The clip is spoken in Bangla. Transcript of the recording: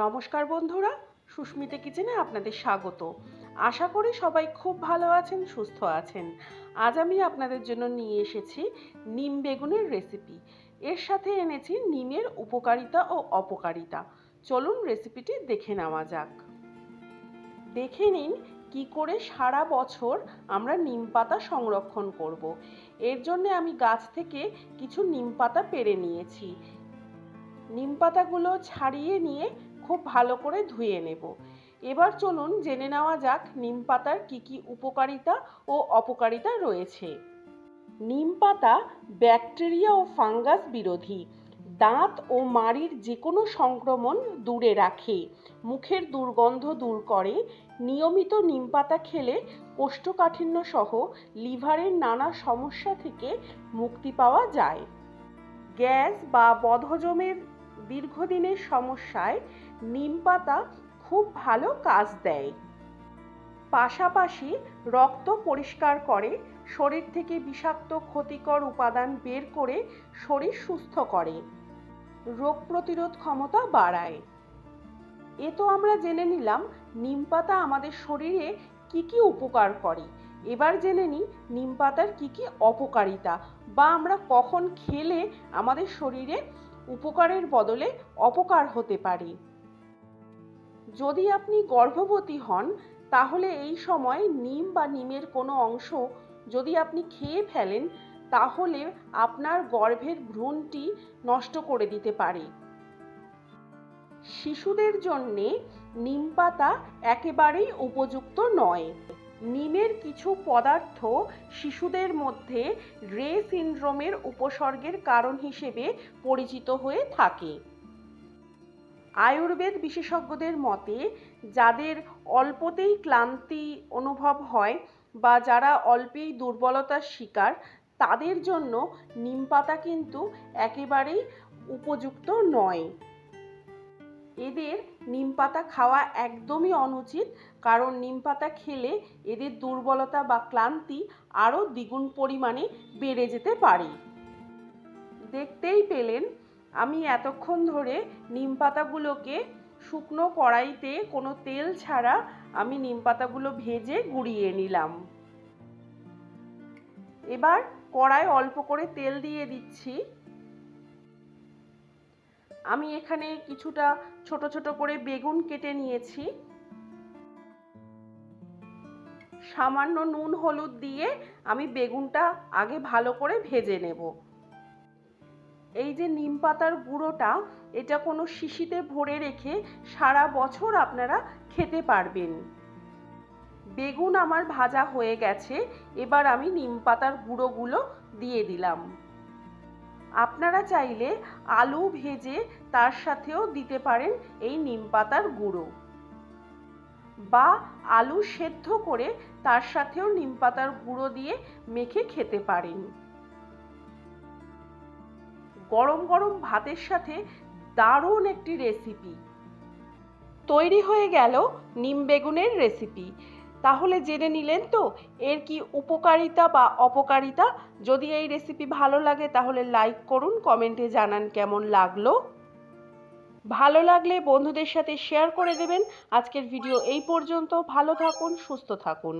নমস্কার বন্ধুরা, সুস্মিতা কিচেনে আপনাদের স্বাগত। আশা করি সবাই খুব ভালো আছেন, সুস্থ আছেন। আজ আমি আপনাদের জন্য নিয়ে এসেছি নিম বেগুনের রেসিপি এর সাথে এনেছি নিমের উপকারিতা ও অপকারিতা। চলুন রেসিপিটি দেখে নেওয়া যাক। দেখে নিন কি করে সারা বছর আমরা নিম পাতা সংরক্ষণ করব। এর জন্য আমি গাছ থেকে কিছু নিম পাতা পেরে নিয়েছি। নিম পাতাগুলো ছাড়িয়ে নিয়ে খুব ভালো করে ধুয়ে নেব। এবার চলুন জেনে নেওয়া যাক নিম পাতার কী কী উপকারিতা ও অপকারিতা রয়েছে। নিম পাতা ব্যাকটেরিয়া ও ফাঙ্গাস বিরোধী। দাঁত ও মাড়ির যে কোনো সংক্রমণ দূরে রাখে, মুখের দুর্গন্ধ দূর করে, নিয়মিত নিম পাতা খেলে কোষ্ঠকাঠিন্য সহ লিভারের নানা সমস্যা থেকে মুক্তি পাওয়া যায়। গ্যাস বা বদহজমের দীর্ঘদিনের সমস্যায় নিম পাতা খুব ভালো কাজ দেয়। পাশাপাশি রক্ত পরিষ্কার করে, শরীর থেকে বিষাক্ত, ক্ষতিকর উপাদান বের করে শরীর সুস্থ করে। রোগ প্রতিরোধ ক্ষমতা বাড়ায়। এ তো আমরা জেনে নিলাম নিম পাতা আমাদের শরীরে কি কি উপকার করে। এবার জেনে নিই নিম পাতার কী কী অপকারিতা বা আমরা কখন খেলে আমাদের শরীরে উপকারের বদলে অপকার হতে পারে। যদি আপনি গর্ভবতী হন, তাহলে এই সময় নিম বা নিমের কোনো অংশ যদি আপনি খেয়ে ফেলেন, তাহলে আপনার গর্ভের ভ্রূণটি নষ্ট করে দিতে পারে। শিশুদের জন্যে নিম পাতা একেবারেই উপযুক্ত নয়। নিমের কিছু পদার্থ শিশুদের মধ্যে রে সিন্ড্রোমের উপসর্গের কারণ হিসেবে পরিচিত হয়ে থাকে। আয়ুর্বেদ বিশেষজ্ঞদের মতে, যাদের অল্পতেই ক্লান্তি অনুভব হয় বা যারা অল্পেই দুর্বলতার শিকার, তাদের জন্য নিম পাতা কিন্তু একেবারেই উপযুক্ত নয়। এদের নিম পাতা খাওয়া একদমই অনুচিত, কারণ নিম পাতা খেলে এদের দুর্বলতা বা ক্লান্তি আরও দ্বিগুণ পরিমাণে বেড়ে যেতে পারে। দেখতেই পেলেন, আমি এতক্ষণ ধরে নিম পাতাগুলোকে শুকনো কড়াইতে কোনো তেল ছাড়া আমি নিম পাতাগুলো ভেজে গুঁড়িয়ে নিলাম। এবার কড়াই অল্প করে তেল দিয়ে দিচ্ছি। আমি এখানে কিছুটা ছোট ছোট করে বেগুন কেটে নিয়েছি। সামান্য নুন হলুদ দিয়ে আমি বেগুনটা আগে ভালো করে ভেজে নেব। এই যে নিম পাতার গুঁড়োটা, এটা কোনো শিশিতে ভরে রেখে সারা বছর আপনারা খেতে পারবেন। বেগুন আমার ভাজা হয়ে গেছে, এবার আমি নিম পাতার গুঁড়োগুলো দিয়ে দিলাম। আপনারা চাইলে আলু ভেজে তার সাথেও দিতে পারেন এই নিম পাতার গুঁড়ো। বা আলু সেদ্ধ করে তার সাথেও নিম পাতার গুঁড়ো দিয়ে মেখে খেতে পারেন। গরম গরম ভাতের সাথে দারুণ একটি রেসিপি তৈরি হয়ে গেল নিম বেগুনের রেসিপি তাহলে জেনে নিলেন তো, এর কি উপকারিতা বা অপকারিতা? যদি এই রেসিপি ভালো লাগে তাহলে লাইক করুন কমেন্টে জানান কেমন লাগল। ভালো লাগলে বন্ধুদের সাথে শেয়ার করে দেবেন। আজকের ভিডিও এই পর্যন্ত। ভালো থাকুন, সুস্থ থাকুন।